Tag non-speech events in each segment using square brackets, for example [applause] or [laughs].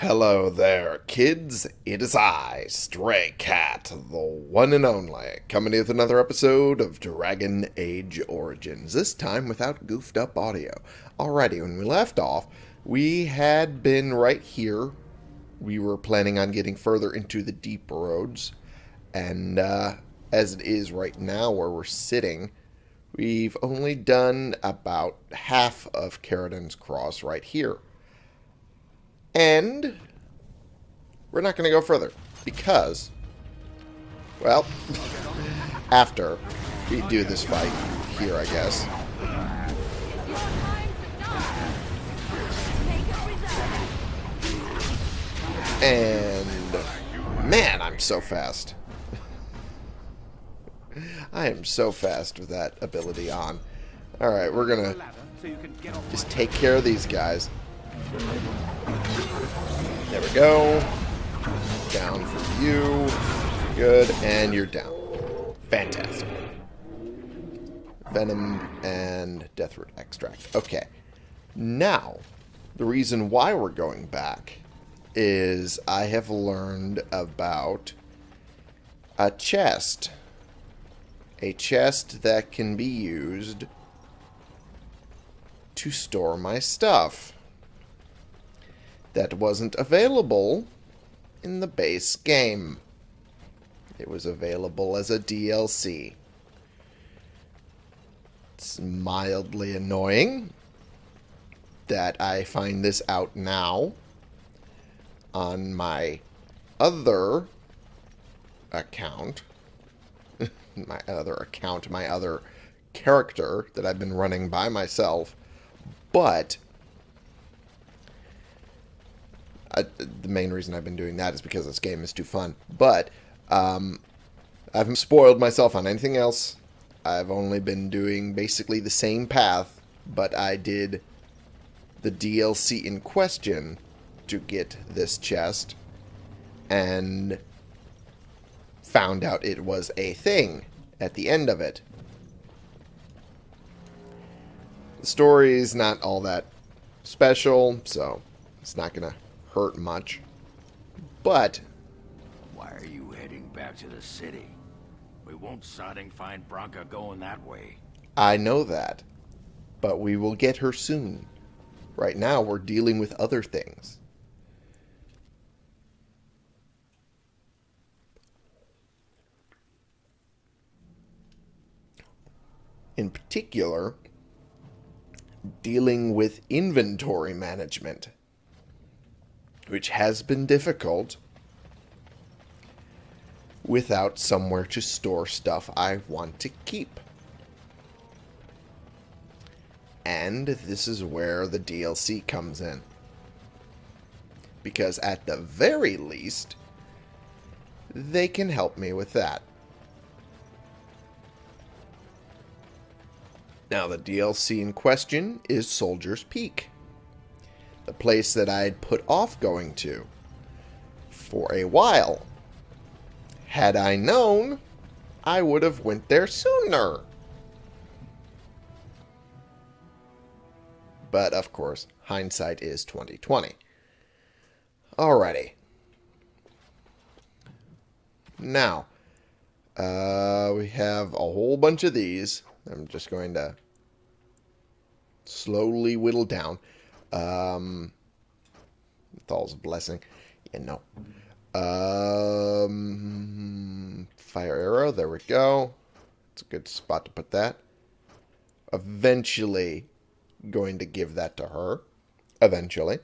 Hello there, kids. It is I, Stray Cat, the one and only, coming with another episode of Dragon Age Origins, this time without goofed up audio. Alrighty, when we left off, we had been right here. We were planning on getting further into the deep roads, and uh, as it is right now where we're sitting, we've only done about half of Caridin's Cross right here. And we're not going to go further because, well, [laughs] after we do this fight here, I guess. And man, I'm so fast. [laughs] I am so fast with that ability on. Alright, we're going to just take care of these guys. There we go. Down for you. Good. And you're down. Fantastic. Venom and Deathroot Extract. Okay. Now, the reason why we're going back is I have learned about a chest. A chest that can be used to store my stuff that wasn't available in the base game. It was available as a DLC. It's mildly annoying that I find this out now on my other account. [laughs] my other account, my other character that I've been running by myself. But I, the main reason I've been doing that is because this game is too fun. But um, I haven't spoiled myself on anything else. I've only been doing basically the same path, but I did the DLC in question to get this chest and found out it was a thing at the end of it. The story is not all that special, so it's not going to hurt much. But... Why are you heading back to the city? We won't sodding find Branka going that way. I know that. But we will get her soon. Right now, we're dealing with other things. In particular, dealing with inventory management which has been difficult without somewhere to store stuff I want to keep. And this is where the DLC comes in. Because at the very least, they can help me with that. Now, the DLC in question is Soldier's Peak the place that I'd put off going to for a while. Had I known, I would have went there sooner. But, of course, hindsight is 2020. Alrighty. Now, uh, we have a whole bunch of these. I'm just going to slowly whittle down. Um, Thal's a blessing. Yeah, no. Um, fire arrow. There we go. It's a good spot to put that. Eventually going to give that to her. Eventually.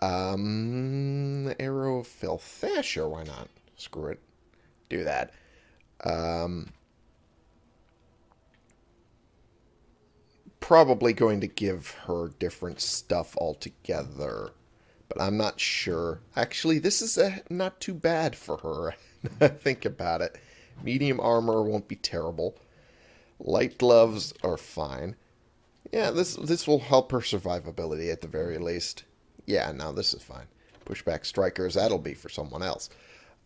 Um, arrow of filth. Yeah, sure, why not? Screw it. Do that. Um, probably going to give her different stuff altogether. But I'm not sure. Actually, this is a, not too bad for her. [laughs] Think about it. Medium armor won't be terrible. Light gloves are fine. Yeah, this this will help her survivability at the very least. Yeah, no, this is fine. Pushback strikers, that'll be for someone else.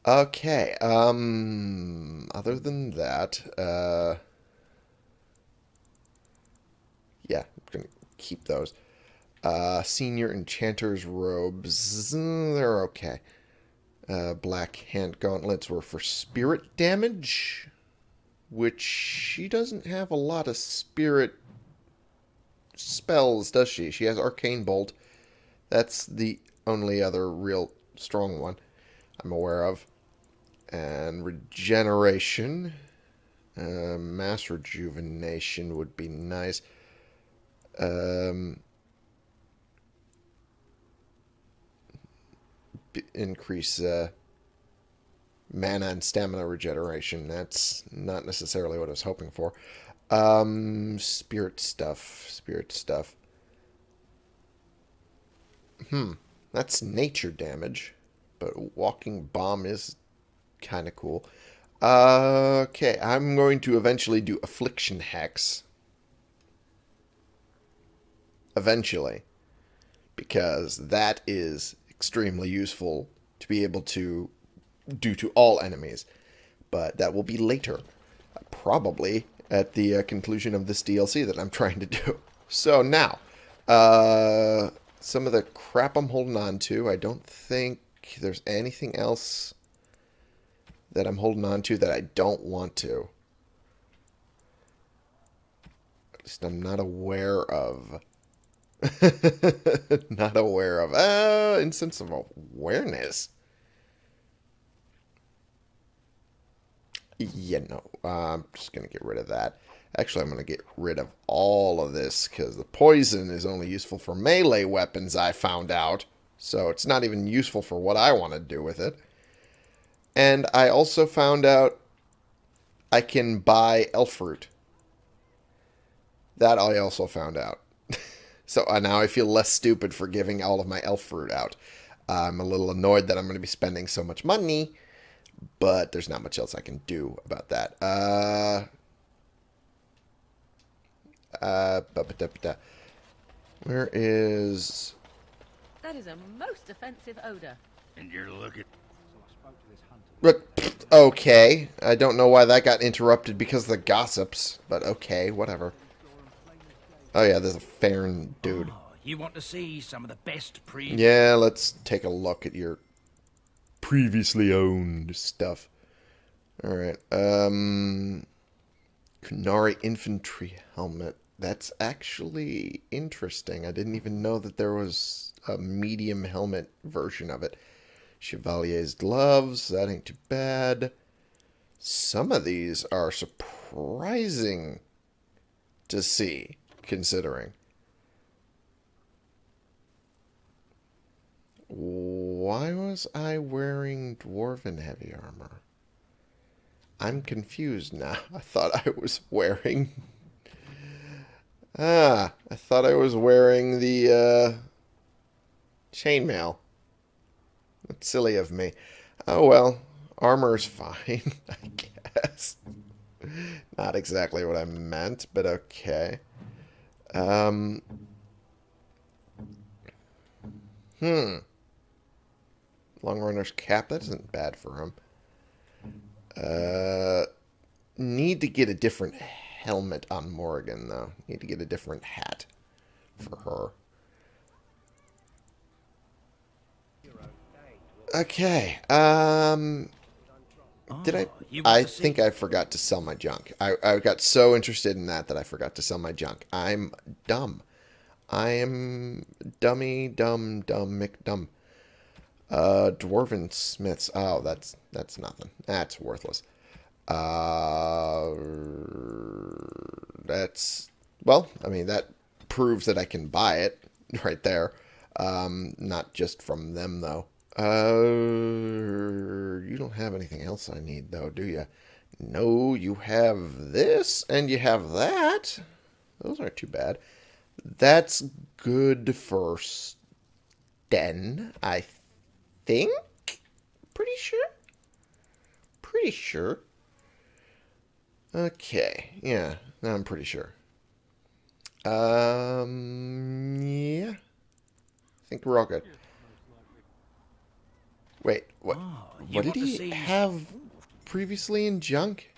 Okay, um, other than that, uh, yeah, I'm going to keep those. Uh, senior enchanter's robes, they're okay. Uh, black hand gauntlets were for spirit damage, which she doesn't have a lot of spirit spells, does she? She has arcane bolt. That's the only other real strong one I'm aware of. And regeneration. Uh, mass rejuvenation would be nice. Um, increase uh, mana and stamina regeneration. That's not necessarily what I was hoping for. Um, spirit stuff. Spirit stuff. Hmm. That's nature damage. But walking bomb is kind of cool. Uh, okay, I'm going to eventually do affliction hex. Eventually. Because that is extremely useful to be able to do to all enemies. But that will be later. Probably at the uh, conclusion of this DLC that I'm [laughs] trying to do. So now, uh, some of the crap I'm holding on to, I don't think there's anything else that I'm holding on to that I don't want to. At least I'm not aware of. [laughs] not aware of. Uh, instance of awareness. Yeah, no. Uh, I'm just going to get rid of that. Actually, I'm going to get rid of all of this because the poison is only useful for melee weapons, I found out. So it's not even useful for what I want to do with it. And I also found out I can buy elf fruit. That I also found out. So uh, now I feel less stupid for giving all of my elf fruit out. I'm a little annoyed that I'm going to be spending so much money, but there's not much else I can do about that. Uh, uh, where is... That is a most offensive odor. And you're looking... Okay. I don't know why that got interrupted because of the gossips, but okay, whatever. Oh yeah, there's a Farron dude. Oh, you want to see some of the best pre... Yeah, let's take a look at your previously owned stuff. Alright, um... Qunari Infantry Helmet. That's actually interesting. I didn't even know that there was a medium helmet version of it. Chevalier's gloves, that ain't too bad. Some of these are surprising to see, considering. Why was I wearing Dwarven heavy armor? I'm confused now. [laughs] I thought I was wearing Ah, I thought I was wearing the uh, chainmail. That's silly of me. Oh well, armor's [laughs] fine, I guess. Not exactly what I meant, but okay. Um. Hmm. Long runner's cap, that isn't bad for him. Uh, need to get a different helmet on Morrigan, though. Need to get a different hat for her. Okay. Um, did I? I think I forgot to sell my junk. I, I got so interested in that that I forgot to sell my junk. I'm dumb. I am dummy, dumb, dumb, McDumb. Uh, Dwarven Smiths. Oh, that's that's nothing. That's worthless. Uh, that's well. I mean, that proves that I can buy it [laughs] right there. Um, not just from them though. Uh, you don't have anything else I need though, do you? No, you have this and you have that. Those aren't too bad. That's good for Sten, I think. Pretty sure. Pretty sure. Okay, yeah, I'm pretty sure. Um, yeah. I think we're all good. Wait, what? Oh, what did he see- have previously in junk?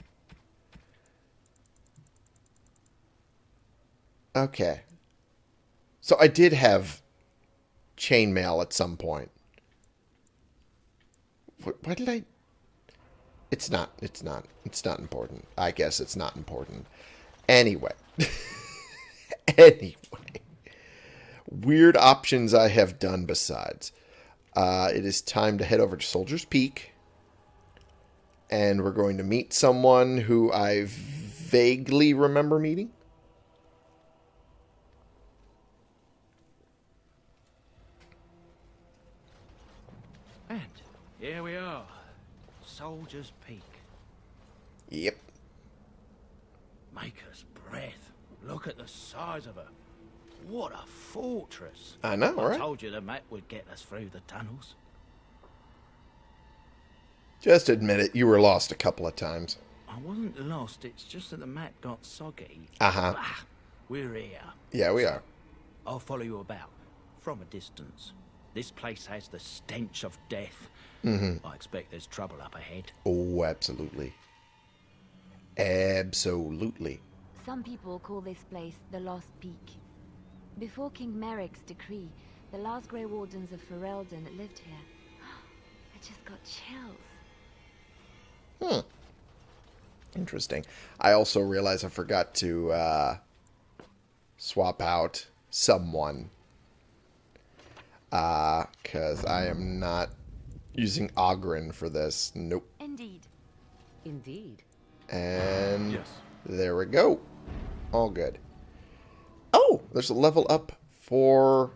Okay. So I did have chainmail at some point. What, what did I... It's not, it's not, it's not important. I guess it's not important. Anyway. [laughs] anyway. Weird options I have done besides. Uh, it is time to head over to Soldier's Peak. And we're going to meet someone who I vaguely remember meeting. And here we are. Soldier's Peak. Yep. Maker's breath. Look at the size of her. What a fortress. I know, I right? told you the map would get us through the tunnels. Just admit it, you were lost a couple of times. I wasn't lost, it's just that the map got soggy. Uh-huh. We're here. Yeah, we are. I'll follow you about, from a distance. This place has the stench of death. Mm-hmm. I expect there's trouble up ahead. Oh, absolutely. Absolutely. Some people call this place the Lost Peak. Before King Merrick's decree, the last Grey Wardens of Ferelden lived here. [gasps] I just got chills. Hmm. Interesting. I also realize I forgot to uh, swap out someone. Because I am not using Ogren for this. Nope. Indeed. Indeed. And Yes. there we go. All good. Oh, there's a level up for...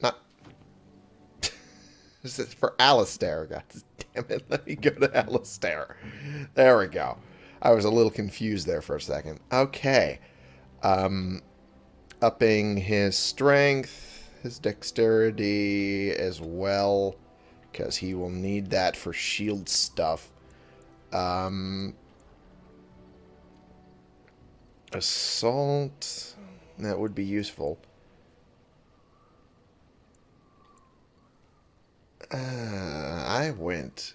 Not... this [laughs] is for Alistair. God damn it. Let me go to Alistair. There we go. I was a little confused there for a second. Okay. Um, upping his strength, his dexterity as well, because he will need that for shield stuff. Um, assault, that would be useful. Uh, I went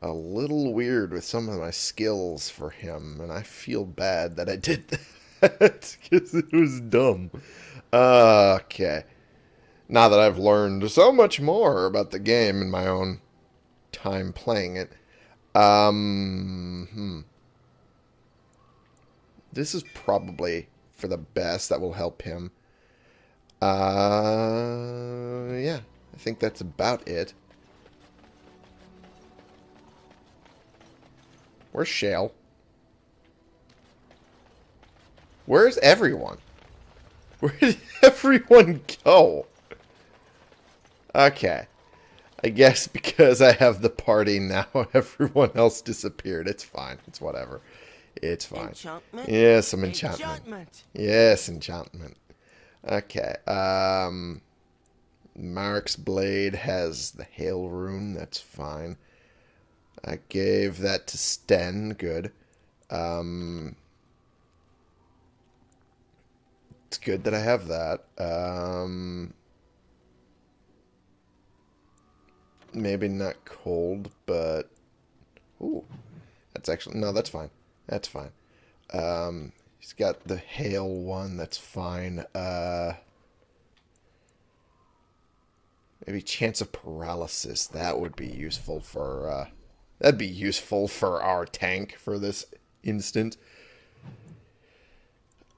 a little weird with some of my skills for him, and I feel bad that I did [laughs] that because it was dumb. Uh, okay. Now that I've learned so much more about the game in my own time playing it, um, hmm. This is probably for the best. That will help him. Uh, yeah. I think that's about it. Where's Shale? Where's everyone? [laughs] Where did everyone go? Okay. I guess [laughs] because I have the party now, [laughs] everyone else disappeared. It's fine. It's whatever. It's fine. Enchantment? Yes, some enchantment. Enchantment. Yes, enchantment. Okay. Um, Mark's blade has the hail rune. That's fine. I gave that to Sten. Good. Um, it's good that I have that. Um, maybe not cold, but ooh, that's actually no, that's fine. That's fine. Um, he's got the hail one. That's fine. Uh, maybe chance of paralysis. That would be useful for. Uh, that'd be useful for our tank for this instant.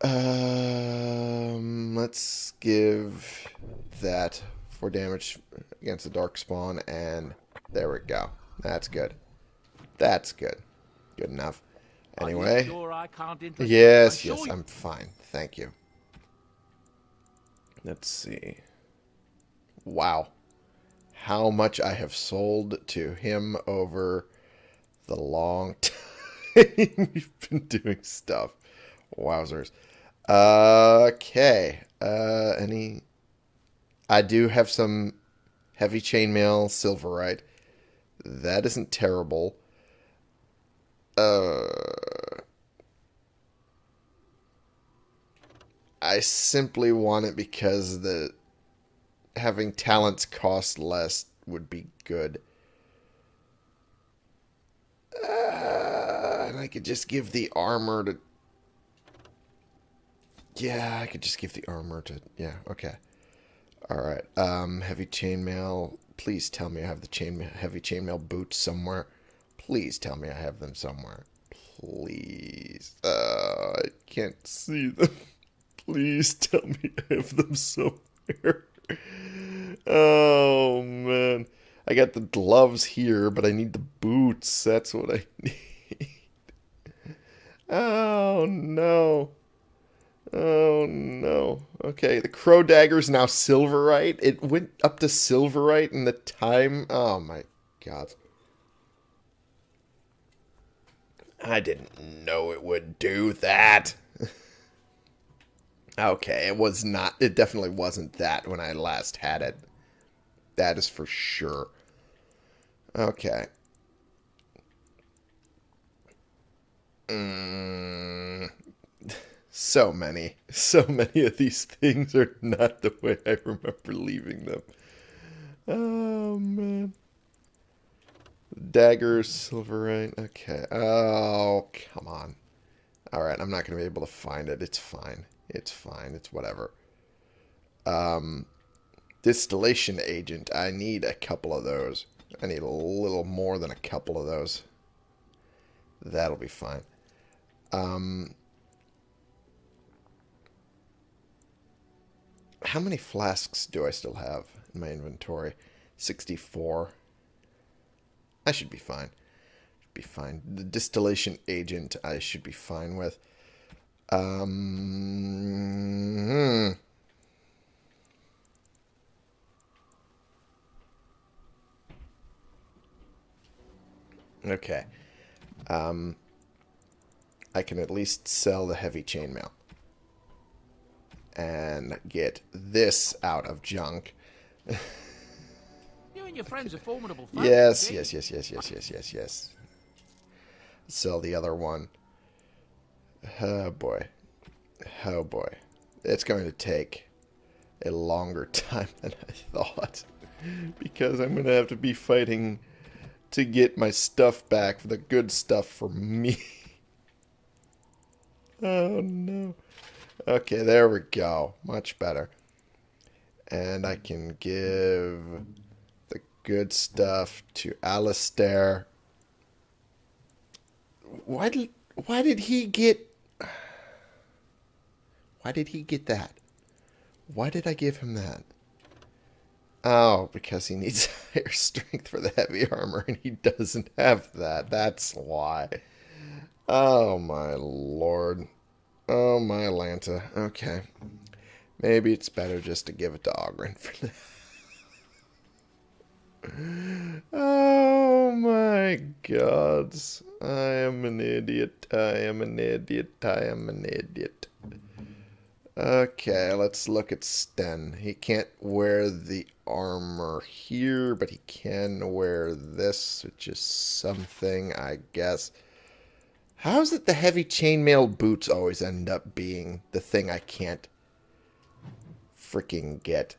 Um, let's give that for damage against the dark spawn, and there we go. That's good. That's good. Good enough. Anyway. sure Yes? Yes, I'm fine. Thank you. Let's see. Wow. How much I have sold to him over the long [laughs] time we've been doing stuff. Wowzers. Okay. Uh, any... I do have some heavy chainmail silverite. That isn't terrible. Uh... I simply want it because the having talents cost less would be good. Uh, and I could just give the armor to... Yeah, I could just give the armor to... Yeah, okay. Alright, um, heavy chainmail. Please tell me I have the chain heavy chainmail boots somewhere. Please tell me I have them somewhere. Please. Uh, I can't see them. [laughs] Please tell me I have them somewhere. [laughs] Oh, man. I got the gloves here, but I need the boots. That's what I [laughs] need. Oh, no. Oh, no. Okay, the crow dagger is now silverite. It went up to silverite in the time. Oh, my God. I didn't know it would do that. [laughs] okay, it was not. It definitely wasn't that when I last had it. That is for sure. Okay. Mm, [laughs] so many. So many of these things are not the way I remember leaving them. Oh, man. Daggers, silverite. Okay. Oh, come on. Alright, I'm not going to be able to find it. It's fine. It's fine. It's whatever. Um, distillation agent. I need a couple of those. I need a little more than a couple of those. That'll be fine. Um, how many flasks do I still have in my inventory? 64. I should be fine. Should be fine. The distillation agent I should be fine with. Um, hmm. Okay. Um, I can at least sell the heavy chainmail. And get this out of junk. [laughs] And your friends are formidable foes. Yes, yes, yes, yes, yes, yes, yes, yes. Sell the other one. Oh boy. Oh boy. It's going to take a longer [laughs] time than I thought. Because I'm going to have to be fighting to get my stuff back, the good stuff for me. [laughs] oh no. Okay, there we go. Much better. And I can give good stuff to Alistair. Why did why did he get why did he get that? Why did I give him that? Oh, because he needs [laughs] higher strength for the heavy armor and he doesn't have that. That's why. Oh my lord. Oh my Lanta. Okay. Maybe it's better just to give it to Ogren for [laughs] that. Oh my gods. I am an idiot. I am an idiot. I am an idiot. Okay, let's look at Sten. He can't wear the armor here, but he can wear this, which is something, I guess. How is it the heavy chainmail boots always end up being the thing I can't freaking get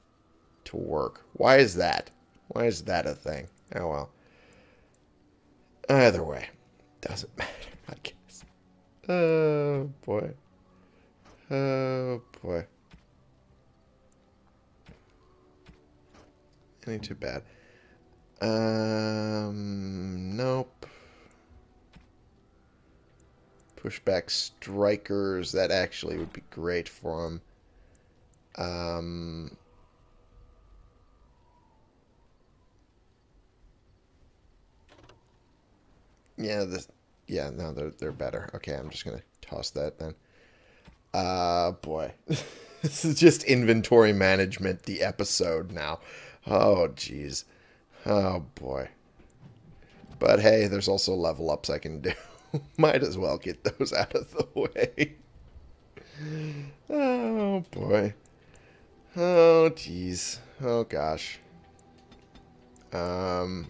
to work? Why is that? Why is that a thing? Oh well. Either way, doesn't [laughs] matter, I guess. Oh boy. Oh boy. Ain't too bad. Um, nope. Pushback strikers. That actually would be great for him. Um, yeah, the yeah, no, they're they're better. Okay, I'm just gonna toss that then. Uh, boy. [laughs] this is just inventory management, the episode now. Oh, jeez. Oh, boy. But hey, there's also level ups I can do. [laughs] Might as well get those out of the way. oh, boy. Oh, jeez. Oh, gosh. Um...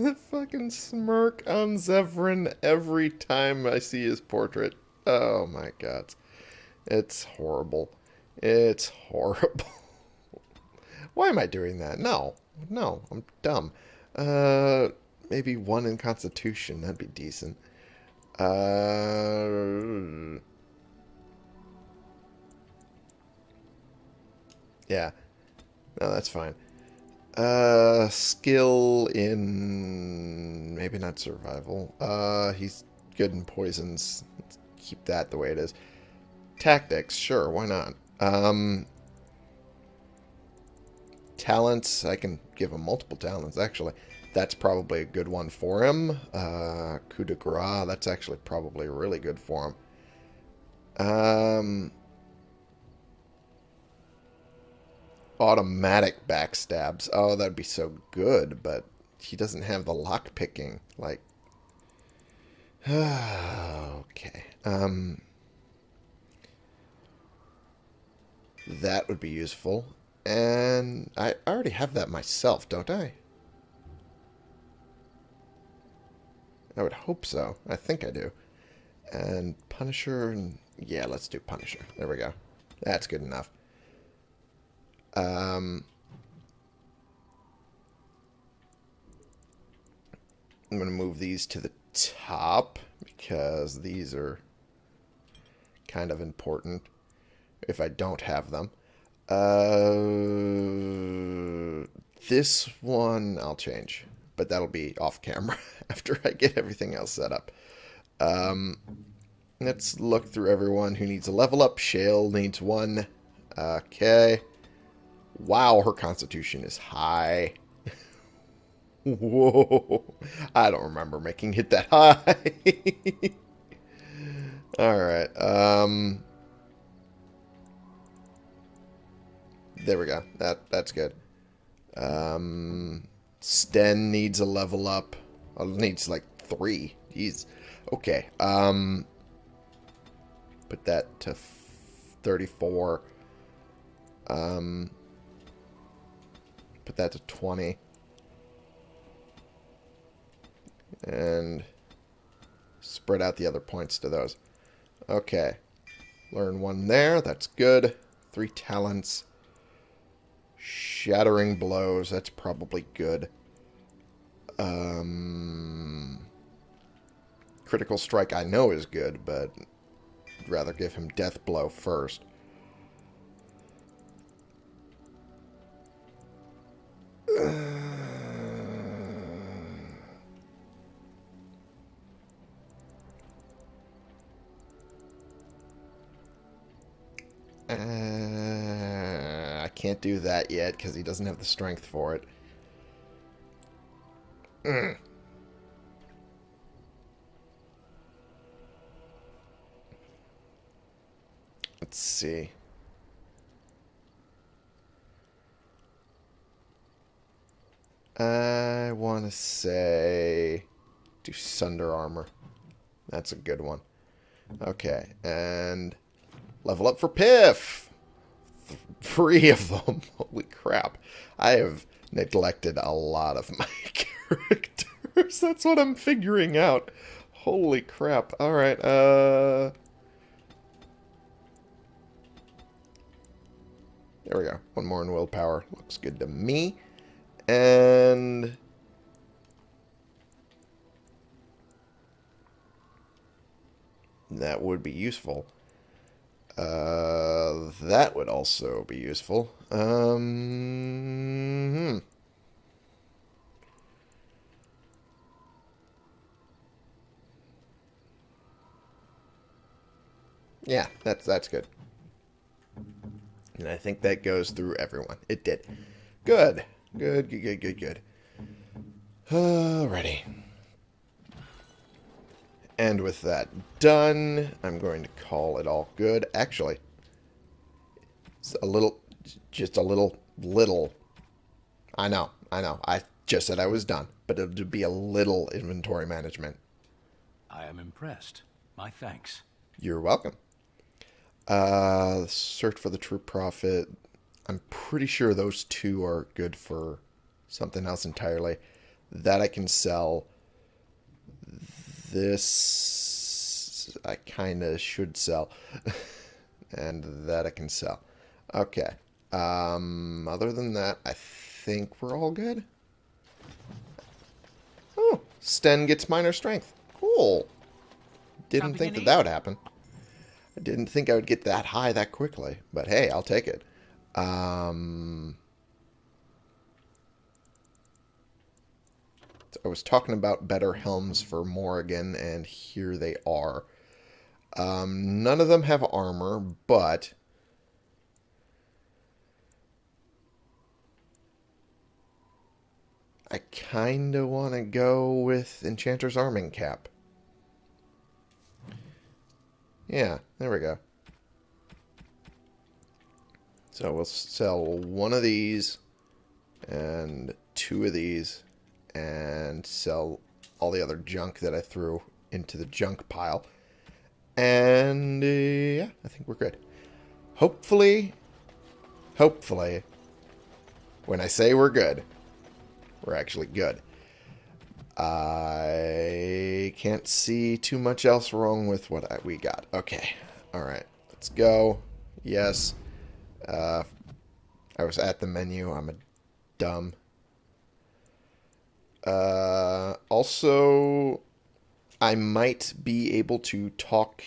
[laughs] fucking smirk on Zevran every time I see his portrait. Oh my god. It's horrible. It's horrible. [laughs] Why am I doing that? No. No, I'm dumb. Uh, maybe one in Constitution. That'd be decent. Uh... Yeah. No, that's fine. Uh, skill in maybe not survival. Uh, he's good in poisons. Let's keep that the way it is. Tactics, sure, why not? Um, talents, I can give him multiple talents actually. That's probably a good one for him. Uh, coup de grace, that's actually probably really good for him. Um, automatic backstabs. Oh, that'd be so good, but he doesn't have the lock picking. Like, [sighs] okay. Um, that would be useful. And I already have that myself, don't I? I would hope so. I think I do. And Punisher, and yeah, let's do Punisher. There we go. That's good enough. Um, I'm going to move these to the top because these are kind of important if I don't have them. Uh, this one I'll change, but that'll be off camera [laughs] after I get everything else set up. Um, let's look through everyone who needs a level up. Shale needs one. Okay. Wow, her constitution is high. [laughs] Whoa. I don't remember making it that high. [laughs] Alright. Um, there we go. That That's good. Um, Sten needs a level up. Oh, needs like three. Jeez. Okay. Um, put that to 34. Um, put that to 20. And spread out the other points to those. Okay. Learn one there. That's good. Three talents. Shattering blows. That's probably good. Um, critical strike I know is good, but I'd rather give him death blow first. Can't do that yet because he doesn't have the strength for it. Mm. Let's see. I want to say do Sunder Armor. That's a good one. Okay, and level up for Piff. Th three of them. [laughs] Holy crap. I have neglected a lot of my [laughs] characters. That's what I'm figuring out. Holy crap. Alright, uh... There we go. One more in willpower. Looks good to me. And... That would be useful. Uh, that would also be useful. Um, hmm. Yeah, that's that's good. And I think that goes through everyone. It did. Good. Good, good, good, good, good. Alrighty. And with that done, I'm going to call it all good. Actually, it's a little, just a little, little. I know, I know. I just said I was done, but it would be a little inventory management. I am impressed. My thanks. You're welcome. Uh, search for the true Prophet. I'm pretty sure those two are good for something else entirely. That I can sell. This I kind of should sell. [laughs] and that I can sell. Okay. Um, other than that, I think we're all good. Oh, Sten gets minor strength. Cool. Didn't think that that would happen. I didn't think I would get that high that quickly, but hey, I'll take it. Um, I was talking about better helms for Morrigan, and here they are. Um, none of them have armor, but I kind of want to go with Enchanter's Arming Cap. Yeah, there we go. So we'll sell one of these and two of these and sell all the other junk that I threw into the junk pile. And uh, yeah, I think we're good. Hopefully, hopefully, when I say we're good, we're actually good. I can't see too much else wrong with what I, we got. Okay. All right. Let's go. Yes. Uh, I was at the menu. I'm a dumb. Uh, also, I might be able to talk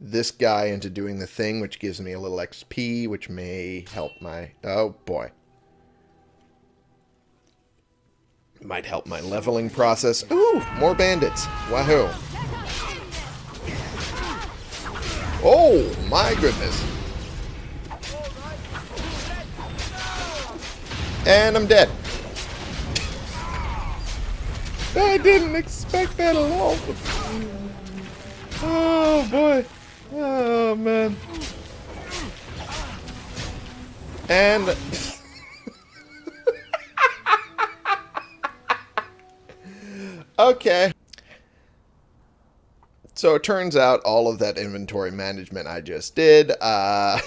this guy into doing the thing, which gives me a little XP, which may help my... Oh, boy. Might help my leveling process. Ooh, more bandits. Wahoo. Oh, my goodness. And I'm dead. I didn't expect that at all. Oh, boy. Oh, man. And... [laughs] okay. So it turns out all of that inventory management I just did, uh...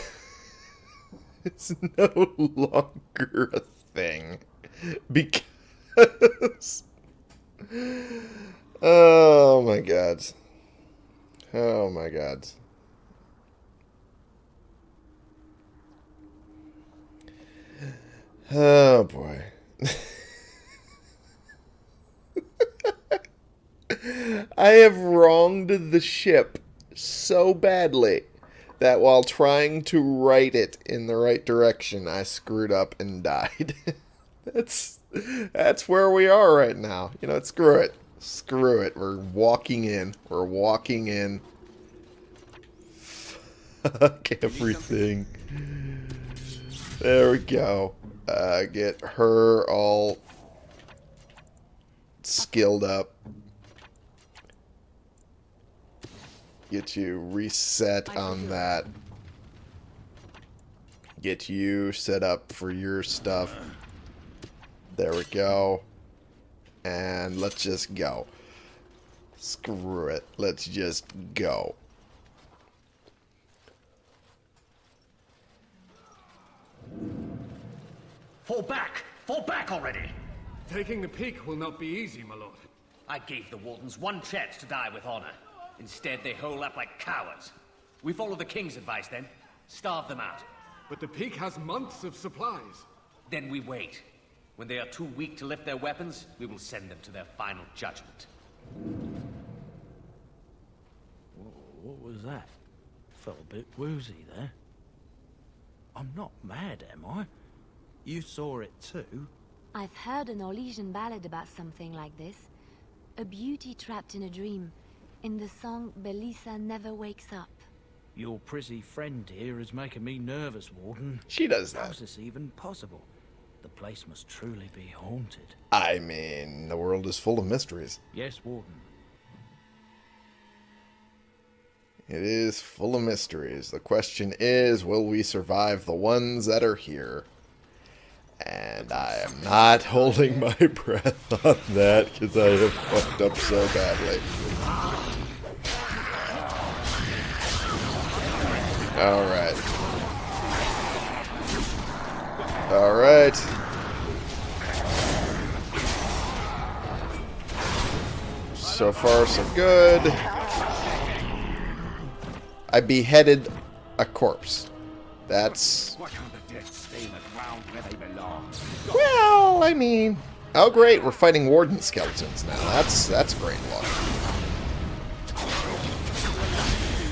[laughs] it's no [laughs] longer a thing. Because... Oh my god. Oh my god. Oh boy. [laughs] I have wronged the ship so badly that while trying to right it in the right direction, I screwed up and died. [laughs] that's that's where we are right now. You know, screw it. Screw it. We're walking in. We're walking in. Fuck everything. There we go. Uh, get her all skilled up. Get you reset on that. Get you set up for your stuff. There we go. And let's just go. Screw it. Let's just go. Fall back! Fall back already! Taking the peak will not be easy, my lord. I gave the Wardens one chance to die with honor. Instead, they hole up like cowards. We follow the King's advice then. Starve them out. But the peak has months of supplies. Then we wait. When they are too weak to lift their weapons, we will send them to their final judgment. What was that? Felt a bit woozy there. I'm not mad, am I? You saw it too? I've heard an Orlesian ballad about something like this. A beauty trapped in a dream. In the song, Belisa never wakes up. Your prissy friend here is making me nervous, Warden. She does that. How's this even possible? The place must truly be haunted. I mean, the world is full of mysteries. Yes, Warden. It is full of mysteries. The question is, will we survive the ones that are here? And I am not holding my [laughs] breath on that because I have fucked up so badly. Alright. Alright. So far, so good. I beheaded a corpse. That's... Why can't the dead stay in the ground where they belong? Well, I mean... Oh, great, we're fighting warden skeletons now. That's, that's great luck.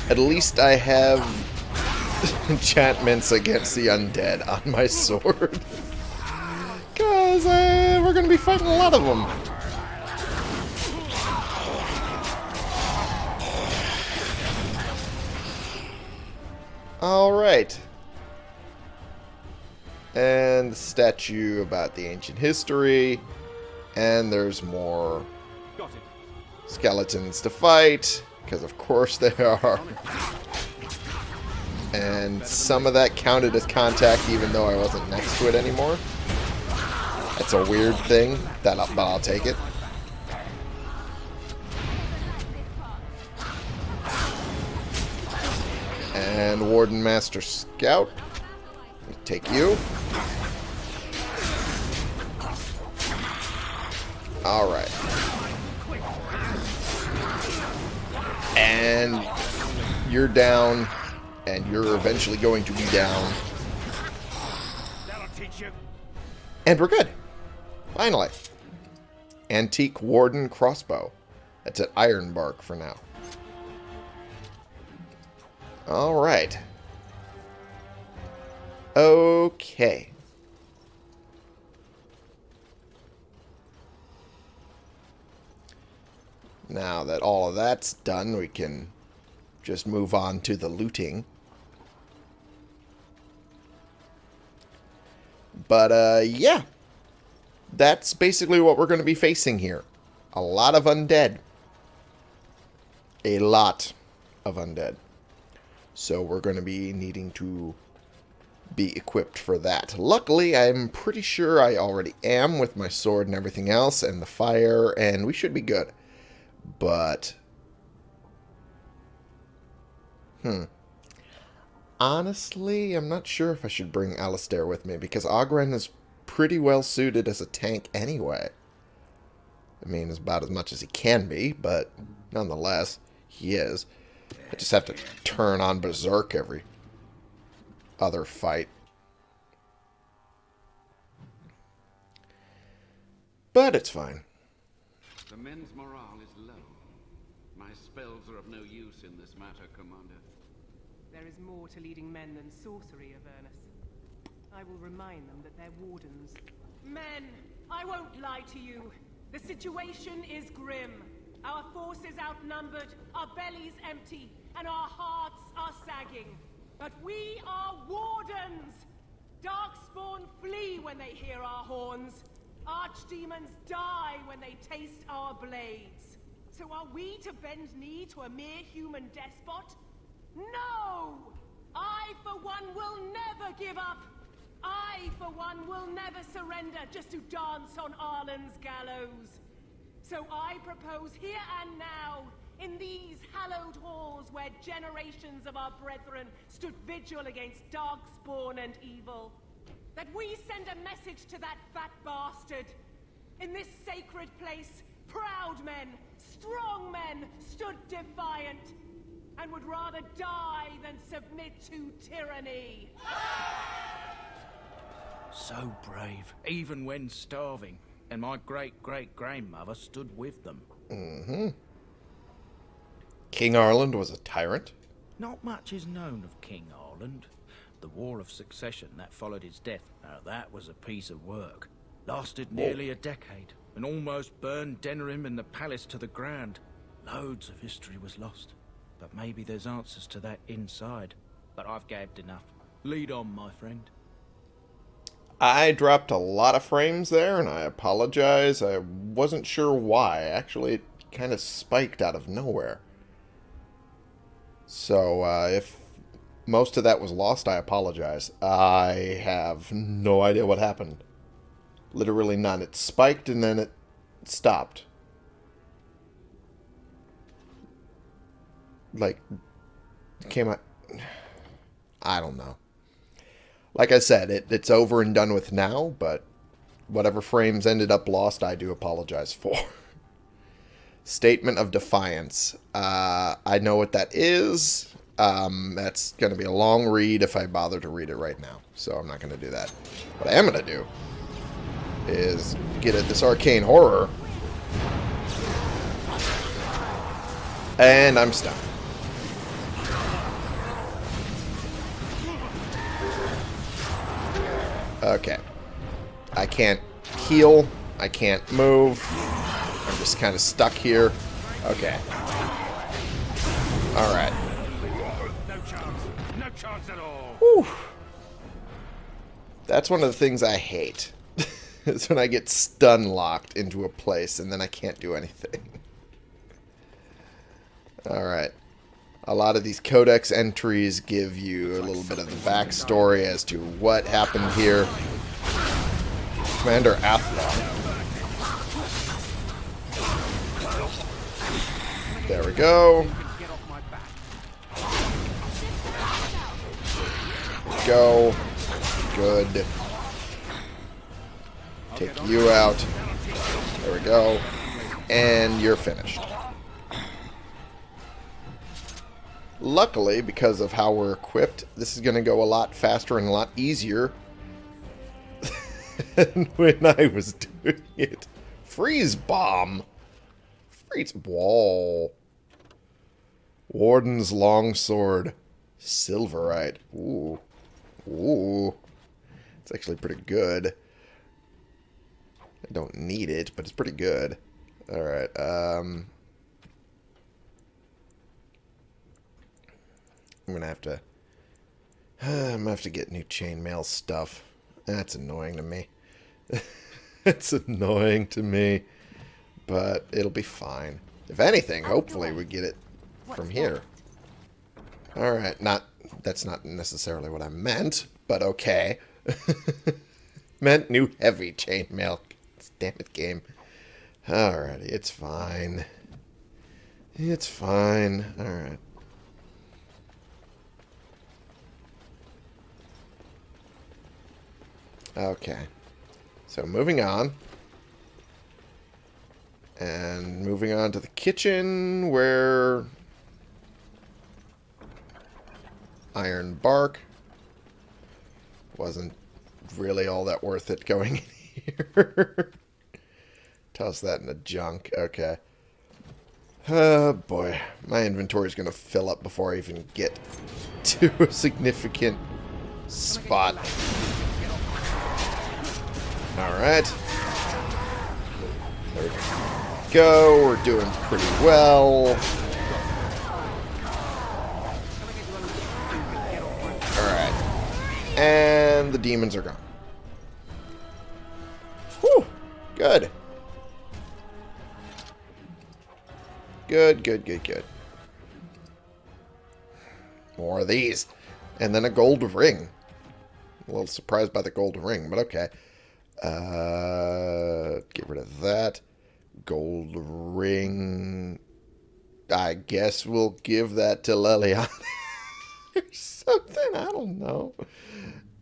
At least I have [laughs] enchantments against the undead on my sword. Because uh, we're going to be fighting a lot of them. Alright. And the statue about the ancient history. And there's more skeletons to fight, because of course they are. And some of that counted as contact even though I wasn't next to it anymore. That's a weird thing, that, but I'll take it. And Warden Master Scout. Take you. Alright. And you're down, and you're eventually going to be down. That'll teach you. And we're good. Finally. Antique Warden Crossbow. That's at Ironbark for now. Alright. Okay. Now that all of that's done, we can just move on to the looting. But, uh, yeah. That's basically what we're going to be facing here. A lot of undead. A lot of undead. So we're going to be needing to be equipped for that. Luckily, I'm pretty sure I already am with my sword and everything else and the fire, and we should be good. But... Hmm. Honestly, I'm not sure if I should bring Alistair with me, because Ogren is pretty well suited as a tank anyway. I mean, it's about as much as he can be, but nonetheless, he is. I just have to turn on Berserk every other fight. But it's fine. The men's morale is low. My spells are of no use in this matter, Commander. There is more to leading men than sorcery, Avernus. I will remind them that they're wardens. Men, I won't lie to you. The situation is grim. Our forces outnumbered, our bellies empty, and our hearts are sagging. But we are wardens! Darkspawn flee when they hear our horns. Archdemons die when they taste our blades. So are we to bend knee to a mere human despot? No! I, for one, will never give up! I, for one, will never surrender just to dance on Arland's gallows. So I propose here and now, in these hallowed halls where generations of our brethren stood vigil against darkspawn and evil, that we send a message to that fat bastard. In this sacred place, proud men, strong men stood defiant, and would rather die than submit to tyranny. So brave, even when starving. And my great-great-grandmother stood with them. Mm-hmm. King Arland was a tyrant. Not much is known of King Arland. The War of Succession that followed his death, now that was a piece of work. Lasted nearly a decade, and almost burned Denerim and the palace to the ground. Loads of history was lost, but maybe there's answers to that inside. But I've gabbed enough. Lead on, my friend. I dropped a lot of frames there, and I apologize. I wasn't sure why. Actually, it kind of spiked out of nowhere. So, uh, if most of that was lost, I apologize. I have no idea what happened. Literally none. It spiked and then it stopped. Like, came out... [sighs] I don't know. Like I said, it, it's over and done with now, but whatever frames ended up lost, I do apologize [laughs] for. Statement of Defiance. Uh, I know what that is. Um, that's going to be a long read if I bother to read it right now, so I'm not going to do that. What I am going to do is get at this arcane horror, and I'm stuck. Okay. I can't heal. I can't move. I'm just kind of stuck here. Okay. Alright. No chance. No chance at all. Whew. That's one of the things I hate. [laughs] is when I get stun locked into a place and then I can't do anything. [laughs] Alright. A lot of these codex entries give you a little bit of the backstory as to what happened here. Commander Athlon. There we go. Go. Good. Take you out. There we go. And you're finished. Luckily, because of how we're equipped, this is going to go a lot faster and a lot easier [laughs] than when I was doing it. Freeze bomb. Freeze wall. Warden's longsword. Silverite. Ooh. Ooh. It's actually pretty good. I don't need it, but it's pretty good. Alright, um... I'm gonna have to... [sighs] I'm gonna have to get new chainmail stuff. That's annoying to me. [laughs] it's annoying to me. But it'll be fine. If anything, hopefully we get it from here. Alright, not... That's not necessarily what I meant, but okay. [laughs] meant new heavy chainmail. Damn it, game. Alrighty, it's fine. It's fine. Alright. Okay. So moving on. And moving on to the kitchen where iron bark wasn't really all that worth it going [laughs] in here. Toss that in the junk. Okay. Oh boy. My inventory is going to fill up before I even get [laughs] to a significant spot. Alright. There we go. We're doing pretty well. Alright. And the demons are gone. Whew. Good. Good, good, good, good. More of these. And then a gold ring. A little surprised by the gold ring, but okay. Uh, get rid of that. Gold ring. I guess we'll give that to Leliana. [laughs] or something. I don't know.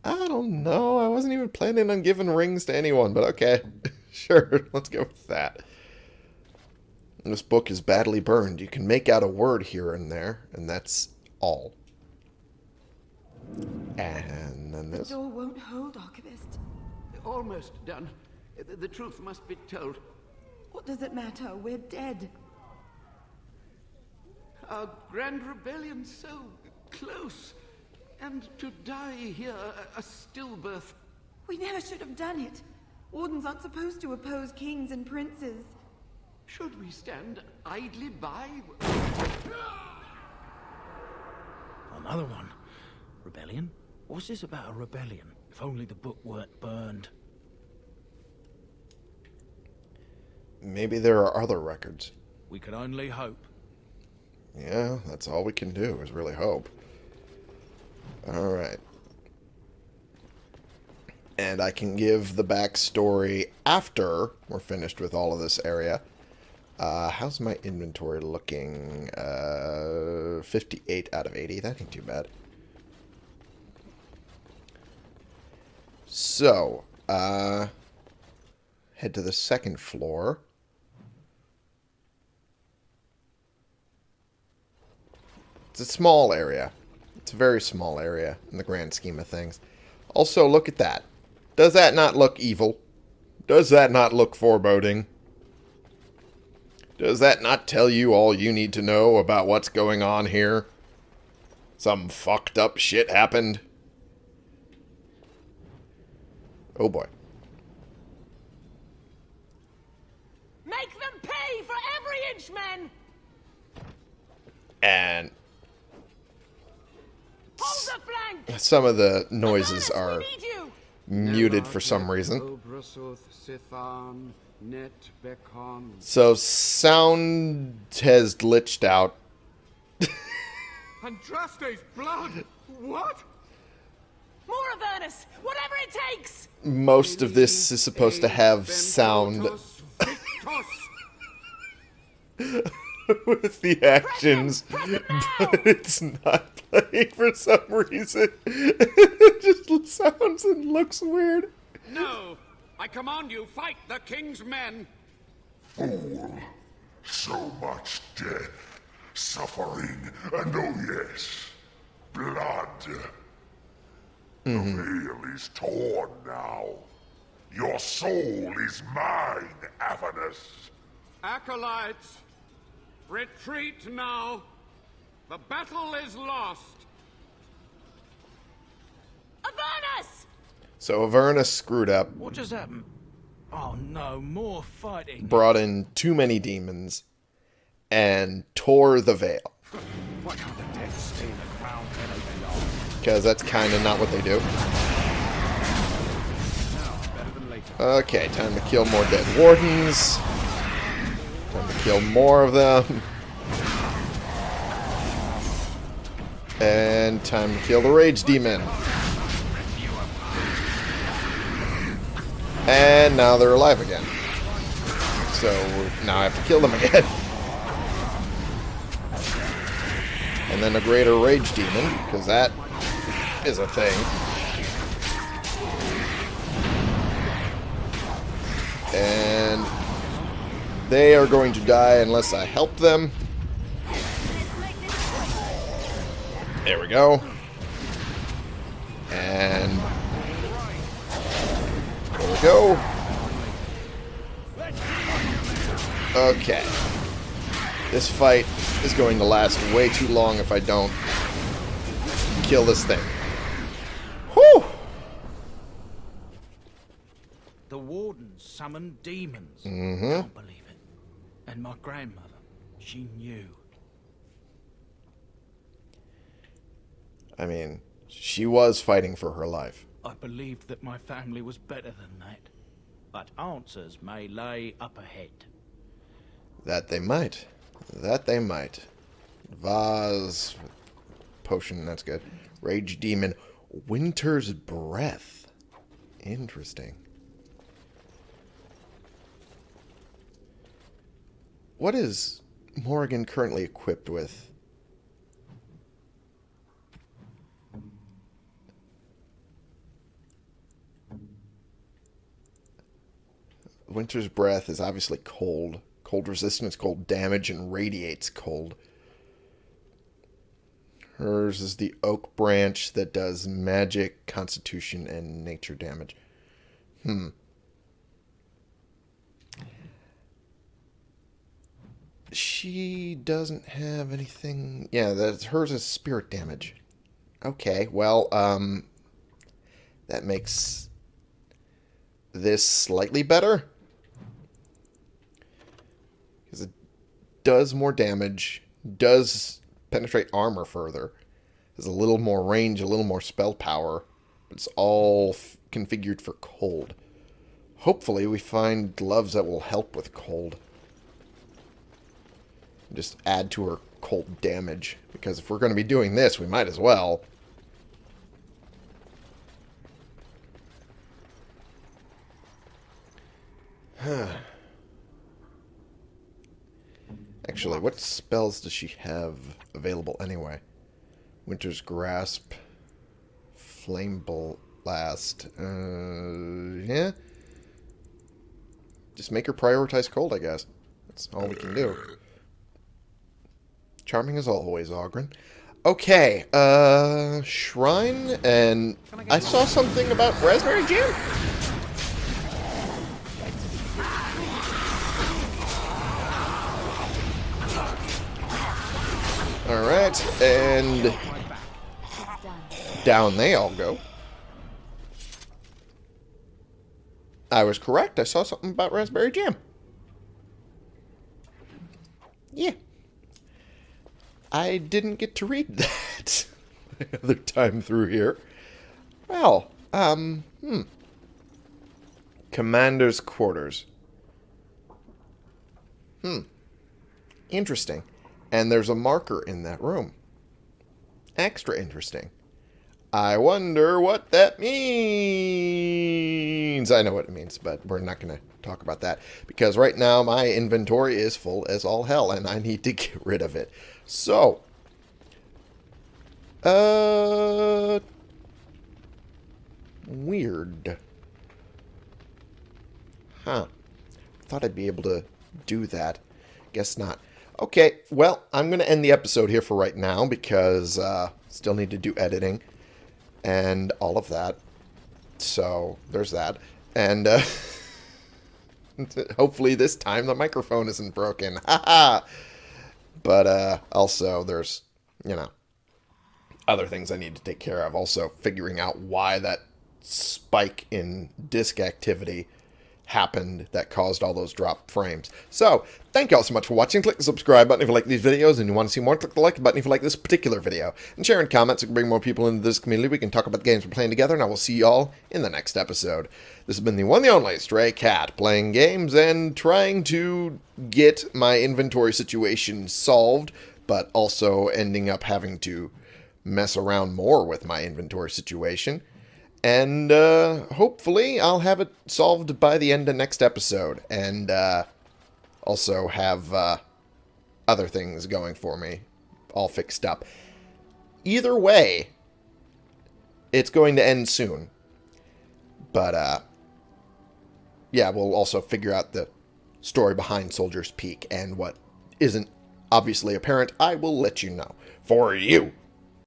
I don't know. I wasn't even planning on giving rings to anyone, but okay. [laughs] sure, let's go with that. This book is badly burned. You can make out a word here and there, and that's all. And then this. The door won't hold, Archivist. Almost done. The, the truth must be told. What does it matter? We're dead. Our grand rebellion so close. And to die here, a, a stillbirth. We never should have done it. Wardens aren't supposed to oppose kings and princes. Should we stand idly by? Another one. Rebellion? What's this about a rebellion? If only the book weren't burned. Maybe there are other records. We can only hope. Yeah, that's all we can do is really hope. Alright. And I can give the backstory after we're finished with all of this area. Uh, how's my inventory looking? Uh, 58 out of 80. That ain't too bad. So, uh, head to the second floor. It's a small area. It's a very small area in the grand scheme of things. Also, look at that. Does that not look evil? Does that not look foreboding? Does that not tell you all you need to know about what's going on here? Some fucked up shit happened? Oh boy. Make them pay for every inch, men! And Hold the flank! Some of the noises are we need you! muted for some reason. Obrasuth, Sithan, Net, Bekon. So sound has glitched out. Andraste's blood! What? More Avernus! Whatever it takes! Most of this is supposed to have sound Ventotus, Victus. [laughs] [laughs] with the actions, but it's not playing for some reason. [laughs] it just sounds and looks weird. No! I command you, fight the king's men! Fool. So much death, suffering, and oh yes, blood. The mm-hmm. veil is torn now. Your soul is mine, Avernus. Acolytes, retreat now. The battle is lost. Avernus! So Avernus screwed up, What just happened? Oh no, more fighting. brought in too many demons, and tore the veil. Why can't the dead stay in the ground where they belong? Because that's kind of not what they do. Better than later. Okay, time to kill more dead wardens. Time to kill more of them. And time to kill the rage demon. And now they're alive again. So now I have to kill them again. And then a greater rage demon, because that is a thing. And they are going to die unless I help them. There we go. And there we go. Okay. This fight is going to last way too long if I don't kill this thing. Whew! The wardens summoned demons. Mhm. Can't believe. And my grandmother, she knew. I mean, she was fighting for her life. I believed that my family was better than that. But answers may lay up ahead. That they might. That they might. Vase. Potion, that's good. Rage Demon. Winter's Breath. Interesting. What is Morrigan currently equipped with? Winter's Breath is obviously cold. Cold resistance, cold damage, and radiates cold. Hers is the Oak Branch that does magic, constitution, and nature damage. Hmm. She doesn't have anything... Yeah, that's hers is spirit damage. Okay, well, um... That makes this slightly better. Because it does more damage, does penetrate armor further, has a little more range, a little more spell power. It's all configured for cold. Hopefully we find gloves that will help with cold. Just add to her cold damage. Because if we're going to be doing this, we might as well. [sighs] Actually, what spells does she have available anyway? Winter's Grasp, Flame Blast, uh, yeah. Just make her prioritize cold, I guess. That's all we can do. Charming as always, Ogren. Okay, uh, Shrine, and I saw something about Raspberry Jam? Alright, and down they all go. I was correct. I saw something about raspberry jam. Yeah. I didn't get to read that [laughs] the other time through here. Well, um, hmm. Commander's quarters. Hmm. Interesting. And there's a marker in that room. Extra interesting. I wonder what that means. I know what it means, but we're not going to talk about that because right now my inventory is full as all hell and I need to [laughs] get rid of it. So, uh, weird. Huh. Thought I'd be able to do that. Guess not. Okay, well, I'm going to end the episode here for right now because uh, still need to do editing and all of that. So, there's that. And uh, [laughs] hopefully this time the microphone isn't broken. [laughs] Haha! But uh, also, there's, you know, other things I need to take care of. Also, figuring out why that spike in disk activity happened that caused all those drop frames. So, thank you all so much for watching. Click the subscribe button if you like these videos and you want to see more. Click the like button if you like this particular video. And share in comments so we can bring more people into this community. We can talk about the games we're playing together, and I will see you all in the next episode. This has been the one the only Stray Cat, playing games and trying to get my inventory situation solved, but also ending up having to mess around more with my inventory situation. And uh, hopefully I'll have it solved by the end of next episode. And uh, also have uh, other things going for me all fixed up. Either way, it's going to end soon. But, uh, yeah, we'll also figure out the story behind Soldier's Peak and what isn't obviously apparent. I will let you know. For you